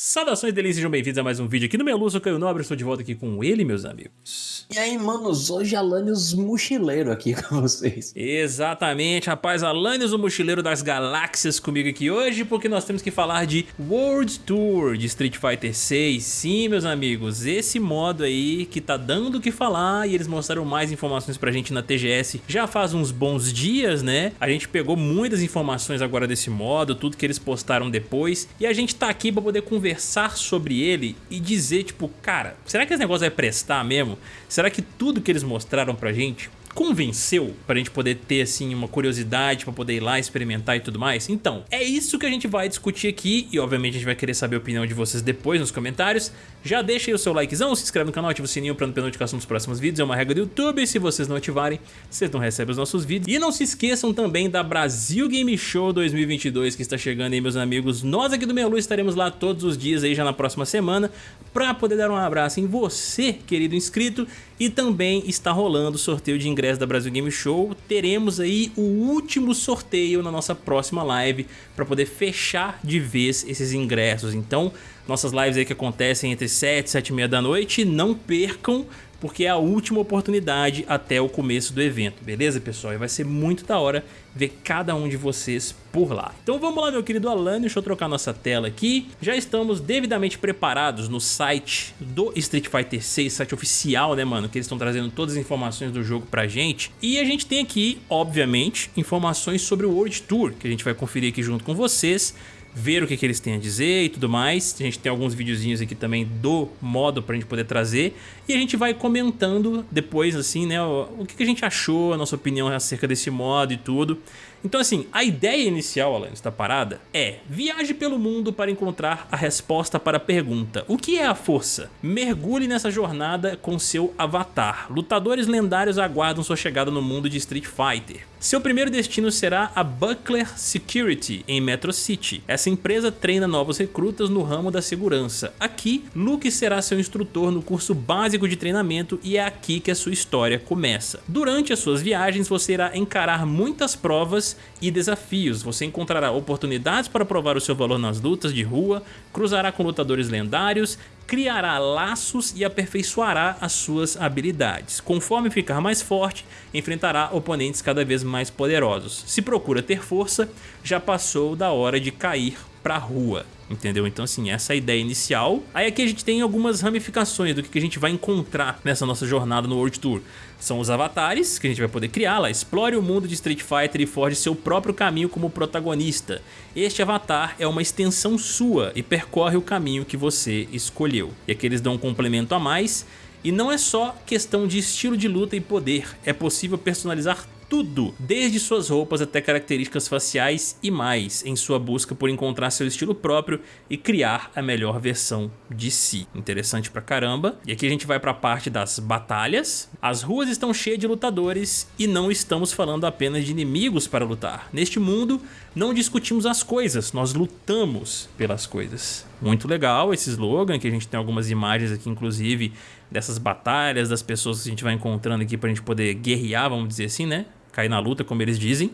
Saudações delícias, sejam bem-vindos a mais um vídeo aqui no Melu, sou Caio Nobre, estou de volta aqui com ele, meus amigos. E aí, manos, hoje Alanios Mochileiro aqui com vocês. Exatamente, rapaz, Alanios o Mochileiro das Galáxias comigo aqui hoje, porque nós temos que falar de World Tour de Street Fighter 6. Sim, meus amigos, esse modo aí que tá dando o que falar e eles mostraram mais informações pra gente na TGS já faz uns bons dias, né? A gente pegou muitas informações agora desse modo, tudo que eles postaram depois, e a gente tá aqui pra poder conversar conversar sobre ele e dizer, tipo, cara, será que esse negócio vai prestar mesmo? Será que tudo que eles mostraram pra gente convenceu pra gente poder ter assim uma curiosidade pra poder ir lá experimentar e tudo mais? Então, é isso que a gente vai discutir aqui e obviamente a gente vai querer saber a opinião de vocês depois nos comentários. Já deixa aí o seu likezão, se inscreve no canal, ativa o sininho pra não perder notificação dos próximos vídeos, é uma regra do YouTube, se vocês não ativarem, vocês não recebem os nossos vídeos. E não se esqueçam também da Brasil Game Show 2022 que está chegando aí meus amigos, nós aqui do Melu estaremos lá todos os dias aí já na próxima semana pra poder dar um abraço em você, querido inscrito, e também está rolando o sorteio de ingressos da Brasil Game Show, teremos aí o último sorteio na nossa próxima live para poder fechar de vez esses ingressos. Então, nossas lives aí que acontecem entre 7 e 7 e meia da noite, não percam, porque é a última oportunidade até o começo do evento, beleza pessoal? E vai ser muito da hora ver cada um de vocês por lá. Então vamos lá meu querido Alan, deixa eu trocar nossa tela aqui. Já estamos devidamente preparados no site do Street Fighter 6, site oficial né mano, que eles estão trazendo todas as informações do jogo pra gente. E a gente tem aqui, obviamente, informações sobre o World Tour, que a gente vai conferir aqui junto com vocês ver o que, que eles têm a dizer e tudo mais. A gente tem alguns videozinhos aqui também do modo pra gente poder trazer. E a gente vai comentando depois, assim, né, o, o que, que a gente achou, a nossa opinião acerca desse modo e tudo. Então assim, a ideia inicial, Alan, da parada é viaje pelo mundo para encontrar a resposta para a pergunta o que é a força? Mergulhe nessa jornada com seu avatar. Lutadores lendários aguardam sua chegada no mundo de Street Fighter. Seu primeiro destino será a Buckler Security, em Metro City. Essa empresa treina novos recrutas no ramo da segurança. Aqui, Luke será seu instrutor no curso básico de treinamento e é aqui que a sua história começa. Durante as suas viagens, você irá encarar muitas provas e desafios. Você encontrará oportunidades para provar o seu valor nas lutas de rua, cruzará com lutadores lendários, criará laços e aperfeiçoará as suas habilidades. Conforme ficar mais forte, enfrentará oponentes cada vez mais poderosos. Se procura ter força, já passou da hora de cair pra rua entendeu? Então assim, essa é a ideia inicial. Aí aqui a gente tem algumas ramificações do que a gente vai encontrar nessa nossa jornada no World Tour. São os avatares, que a gente vai poder criar lá, explore o mundo de Street Fighter e forge seu próprio caminho como protagonista. Este avatar é uma extensão sua e percorre o caminho que você escolheu. E aqui eles dão um complemento a mais, e não é só questão de estilo de luta e poder, é possível personalizar tudo, desde suas roupas até características faciais e mais, em sua busca por encontrar seu estilo próprio e criar a melhor versão de si. Interessante pra caramba. E aqui a gente vai pra parte das batalhas. As ruas estão cheias de lutadores e não estamos falando apenas de inimigos para lutar. Neste mundo, não discutimos as coisas, nós lutamos pelas coisas. Muito legal esse slogan, que a gente tem algumas imagens aqui, inclusive, dessas batalhas, das pessoas que a gente vai encontrando aqui pra gente poder guerrear, vamos dizer assim, né? Cair na luta, como eles dizem.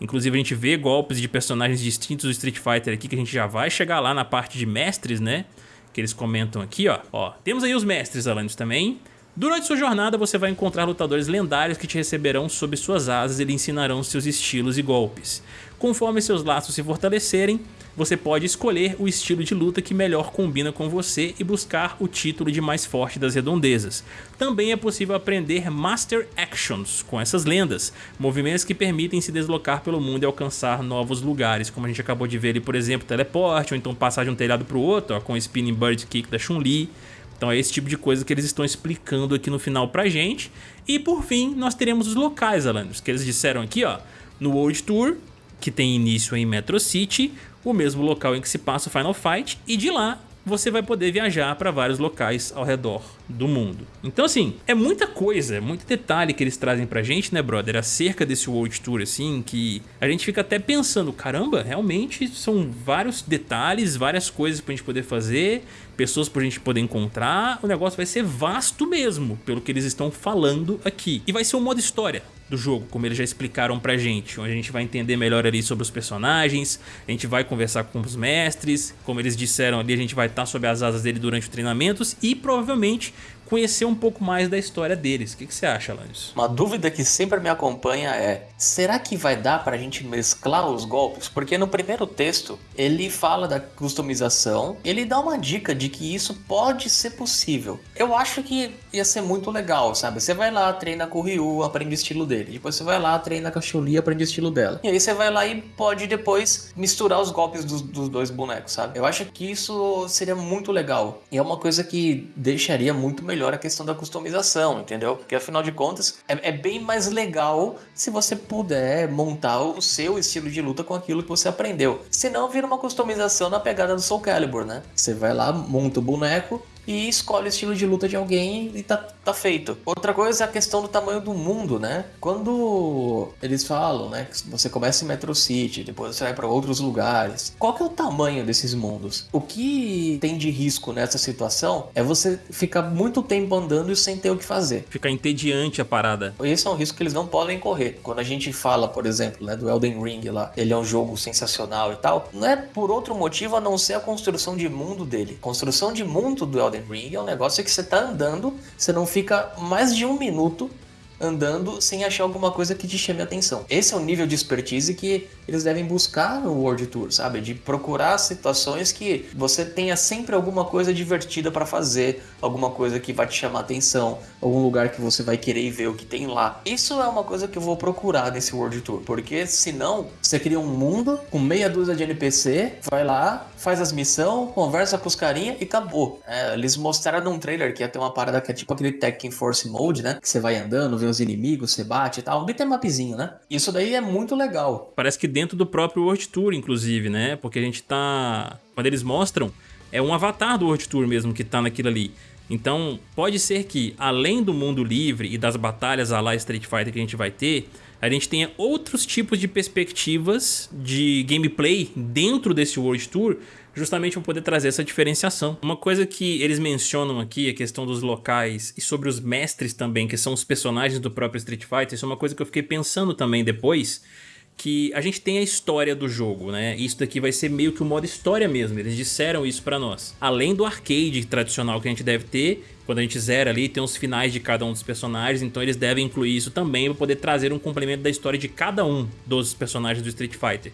Inclusive a gente vê golpes de personagens distintos do Street Fighter aqui, que a gente já vai chegar lá na parte de mestres, né? Que eles comentam aqui, ó. ó temos aí os mestres, Alanis, também. Durante sua jornada você vai encontrar lutadores lendários que te receberão sob suas asas e lhe ensinarão seus estilos e golpes. Conforme seus laços se fortalecerem, você pode escolher o estilo de luta que melhor combina com você e buscar o título de mais forte das redondezas. Também é possível aprender Master Actions com essas lendas, movimentos que permitem se deslocar pelo mundo e alcançar novos lugares, como a gente acabou de ver ali, por exemplo, teleporte, ou então passar de um telhado para o outro, ó, com o Spinning Bird Kick da Chun-Li. Então é esse tipo de coisa que eles estão explicando aqui no final pra gente. E por fim, nós teremos os locais, Alanis, que eles disseram aqui, ó, no World Tour, que tem início em Metro City, o mesmo local em que se passa o Final Fight, e de lá você vai poder viajar para vários locais ao redor do mundo. Então assim, é muita coisa, é muito detalhe que eles trazem pra gente, né brother, acerca desse World Tour assim, que a gente fica até pensando, caramba, realmente são vários detalhes, várias coisas pra gente poder fazer, pessoas pra gente poder encontrar, o negócio vai ser vasto mesmo, pelo que eles estão falando aqui. E vai ser um modo história, do jogo, como eles já explicaram pra gente, onde a gente vai entender melhor ali sobre os personagens, a gente vai conversar com os mestres, como eles disseram ali, a gente vai estar sob as asas dele durante os treinamentos e provavelmente conhecer um pouco mais da história deles. O que, que você acha, Alanis? Uma dúvida que sempre me acompanha é, será que vai dar pra gente mesclar os golpes? Porque no primeiro texto, ele fala da customização, ele dá uma dica de que isso pode ser possível. Eu acho que ia ser muito legal, sabe? Você vai lá, treina com o Ryu, aprende o estilo dele. Depois você vai lá, treina com a Chun-Li, aprende o estilo dela. E aí você vai lá e pode depois misturar os golpes dos, dos dois bonecos, sabe? Eu acho que isso seria muito legal. E é uma coisa que deixaria muito melhor melhor a questão da customização, entendeu? Porque afinal de contas é, é, bem mais legal se você puder montar o seu estilo de luta com aquilo que você aprendeu. Senão vira uma customização na pegada do Soul Calibur, né? Você vai lá, monta o boneco, e escolhe o estilo de luta de alguém e tá, tá feito. Outra coisa é a questão do tamanho do mundo, né? Quando eles falam, né, que você começa em Metro City, depois você vai para outros lugares. Qual que é o tamanho desses mundos? O que tem de risco nessa situação é você ficar muito tempo andando e sem ter o que fazer. Ficar entediante a parada. Esse é um risco que eles não podem correr. Quando a gente fala, por exemplo, né, do Elden Ring lá, ele é um jogo sensacional e tal, não é por outro motivo a não ser a construção de mundo dele. A construção de mundo do Elden Elden Ring é um negócio que você tá andando, você não fica mais de um minuto andando sem achar alguma coisa que te chame a atenção. Esse é o nível de expertise que eles devem buscar no World Tour, sabe? De procurar situações que você tenha sempre alguma coisa divertida para fazer, alguma coisa que vai te chamar a atenção, algum lugar que você vai querer ver o que tem lá. Isso é uma coisa que eu vou procurar nesse World Tour, porque senão você cria um mundo com meia dúzia de NPC, vai lá, faz as missões, conversa com os carinha e acabou. É, eles mostraram num trailer que ia ter uma parada que é tipo aquele Tekken Force Mode, né? Que você vai andando, vê os inimigos, você bate e tal. Um mapzinho, né? Isso daí é muito legal. Parece que dentro do próprio World Tour, inclusive, né? Porque a gente tá... Quando eles mostram, é um avatar do World Tour mesmo que tá naquilo ali. Então, pode ser que, além do mundo livre e das batalhas a lá Street Fighter que a gente vai ter, a gente tenha outros tipos de perspectivas de gameplay dentro desse World Tour justamente para poder trazer essa diferenciação. Uma coisa que eles mencionam aqui, a questão dos locais e sobre os mestres também, que são os personagens do próprio Street Fighter, isso é uma coisa que eu fiquei pensando também depois, que a gente tem a história do jogo, né? Isso daqui vai ser meio que o modo história mesmo, eles disseram isso pra nós. Além do arcade tradicional que a gente deve ter, quando a gente zera ali, tem os finais de cada um dos personagens, então eles devem incluir isso também para poder trazer um complemento da história de cada um dos personagens do Street Fighter.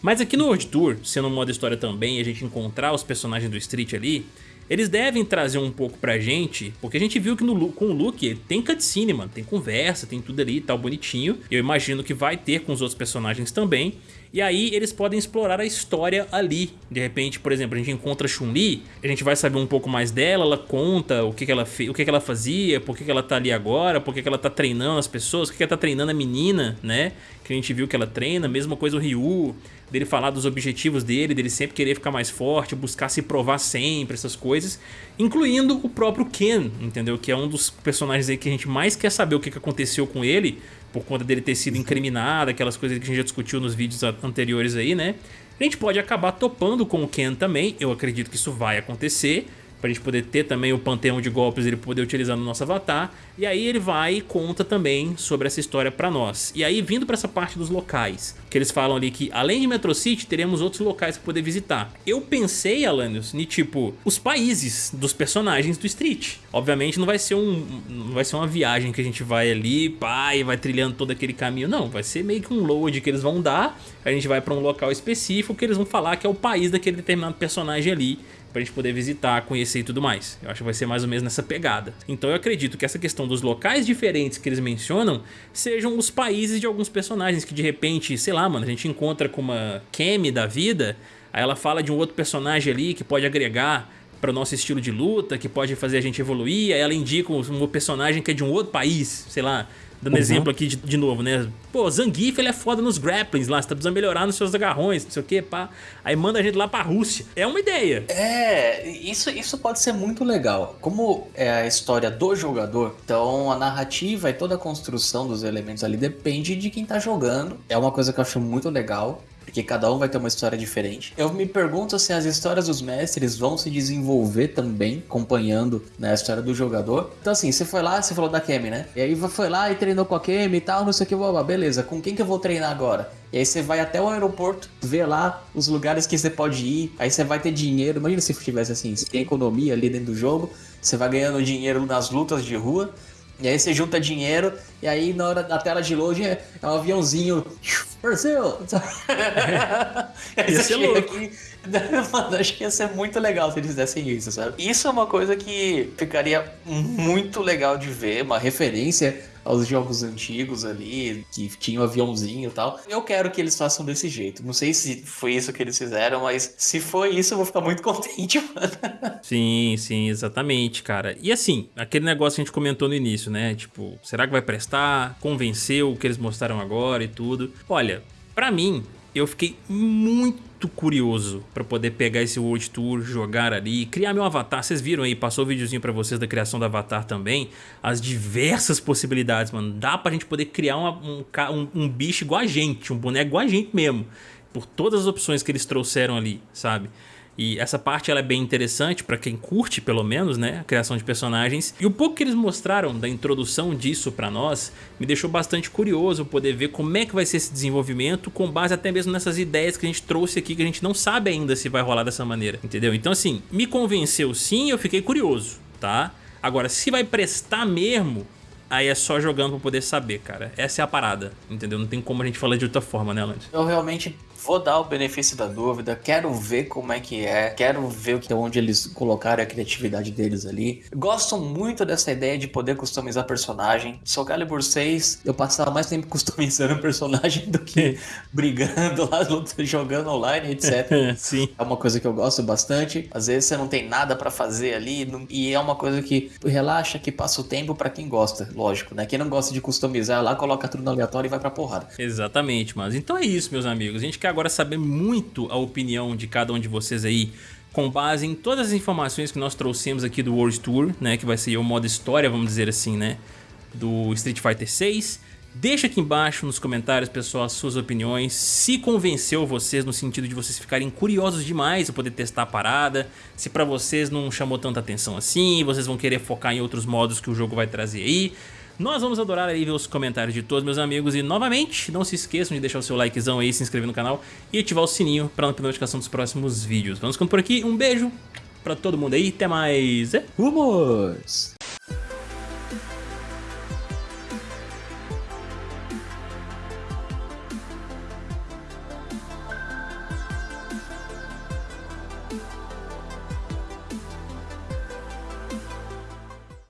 Mas aqui no World Tour, sendo um modo história também, a gente encontrar os personagens do Street ali, eles devem trazer um pouco pra gente, porque a gente viu que no, com o Luke tem cutscene, mano, tem conversa, tem tudo ali, tal, bonitinho. Eu imagino que vai ter com os outros personagens também. E aí eles podem explorar a história ali. De repente, por exemplo, a gente encontra Chun-Li, a gente vai saber um pouco mais dela, ela conta o que, que ela o que, que ela fazia, por que, que ela tá ali agora, por que, que ela tá treinando as pessoas, por que, que ela tá treinando a menina, né? Que a gente viu que ela treina, mesma coisa o Ryu, dele falar dos objetivos dele, dele sempre querer ficar mais forte, buscar se provar sempre, essas coisas, incluindo o próprio Ken, entendeu? Que é um dos personagens aí que a gente mais quer saber o que, que aconteceu com ele, por conta dele ter sido incriminado, aquelas coisas que a gente já discutiu nos vídeos anteriores aí, né? A gente pode acabar topando com o Ken também, eu acredito que isso vai acontecer, pra gente poder ter também o panteão de golpes ele poder utilizar no nosso avatar. E aí ele vai e conta também sobre essa história pra nós. E aí vindo pra essa parte dos locais, que eles falam ali que além de Metro City, teremos outros locais pra poder visitar. Eu pensei, Alanios, em tipo, os países dos personagens do Street. Obviamente não vai ser um não vai ser uma viagem que a gente vai ali, pá, e vai trilhando todo aquele caminho. Não, vai ser meio que um load que eles vão dar, a gente vai pra um local específico que eles vão falar que é o país daquele determinado personagem ali pra gente poder visitar, conhecer e tudo mais. Eu acho que vai ser mais ou menos nessa pegada. Então eu acredito que essa questão dos locais diferentes que eles mencionam sejam os países de alguns personagens que de repente, sei lá, mano, a gente encontra com uma Kemi da vida, aí ela fala de um outro personagem ali que pode agregar para o nosso estilo de luta, que pode fazer a gente evoluir, aí ela indica um personagem que é de um outro país, sei lá, Dando uhum. exemplo aqui de, de, novo, né? Pô, Zangief ele é foda nos grapplings lá, você tá precisando melhorar nos seus agarrões, não sei o que, pá. Aí manda a gente lá pra Rússia. É uma ideia. É, isso, isso pode ser muito legal. Como é a história do jogador, então a narrativa e toda a construção dos elementos ali depende de quem tá jogando. É uma coisa que eu acho muito legal porque cada um vai ter uma história diferente. Eu me pergunto se as histórias dos mestres vão se desenvolver também, acompanhando né, a história do jogador. Então, assim, você foi lá, você falou da Kemi, né? E aí foi lá e treinou com a Kemi e tal, não sei o que, beleza. Com quem que eu vou treinar agora? E aí você vai até o aeroporto, vê lá os lugares que você pode ir, aí você vai ter dinheiro. Imagina se tivesse assim, se tem economia ali dentro do jogo, você vai ganhando dinheiro nas lutas de rua. E aí você junta dinheiro, e aí na hora da tela de load é, é um aviãozinho. Brasil! É. Ia ser louco. Aqui, mano, acho que ia ser muito legal se eles fizessem isso, sabe? Isso é uma coisa que ficaria muito legal de ver, uma referência aos jogos antigos ali, que tinha um aviãozinho e tal. Eu quero que eles façam desse jeito. Não sei se foi isso que eles fizeram, mas se foi isso, eu vou ficar muito contente, mano. Sim, sim, exatamente, cara. E assim, aquele negócio que a gente comentou no início, né? Tipo, será que vai prestar? Convenceu o que eles mostraram agora e tudo. Olha, para mim, eu fiquei muito curioso para poder pegar esse World Tour, jogar ali, criar meu avatar. Vocês viram aí, passou o um videozinho para vocês da criação do avatar também. As diversas possibilidades, mano. Dá pra gente poder criar uma, um, um, um bicho igual a gente, um boneco igual a gente mesmo. Por todas as opções que eles trouxeram ali, sabe? E essa parte ela é bem interessante para quem curte, pelo menos, né, a criação de personagens. E o pouco que eles mostraram da introdução disso para nós me deixou bastante curioso poder ver como é que vai ser esse desenvolvimento com base até mesmo nessas ideias que a gente trouxe aqui que a gente não sabe ainda se vai rolar dessa maneira, entendeu? Então assim, me convenceu sim, eu fiquei curioso, tá? Agora, se vai prestar mesmo, aí é só jogando pra poder saber, cara. Essa é a parada, entendeu? Não tem como a gente falar de outra forma, né, Alan? Eu realmente vou dar o benefício da dúvida, quero ver como é que é, quero ver onde eles colocaram a criatividade deles ali. Gosto muito dessa ideia de poder customizar personagem. Soul Calibur 6, eu passava mais tempo customizando personagem do que brigando lá, jogando online, etc. Sim. É uma coisa que eu gosto bastante. Às vezes você não tem nada para fazer ali e é uma coisa que relaxa, que passa o tempo para quem gosta, lógico, né? Quem não gosta de customizar lá, coloca tudo no aleatório e vai pra porrada. Exatamente, mas então é isso, meus amigos. A gente quer agora saber muito a opinião de cada um de vocês aí com base em todas as informações que nós trouxemos aqui do World Tour, né, que vai ser o modo história, vamos dizer assim, né, do Street Fighter 6. Deixa aqui embaixo nos comentários, pessoal, as suas opiniões, se convenceu vocês no sentido de vocês ficarem curiosos demais a poder testar a parada, se pra vocês não chamou tanta atenção assim, vocês vão querer focar em outros modos que o jogo vai trazer aí. Nós vamos adorar aí ver os comentários de todos meus amigos e novamente não se esqueçam de deixar o seu likezão aí, se inscrever no canal e ativar o sininho para não perder notificação dos próximos vídeos. Vamos ficando por aqui, um beijo pra todo mundo aí, até mais. Rumos!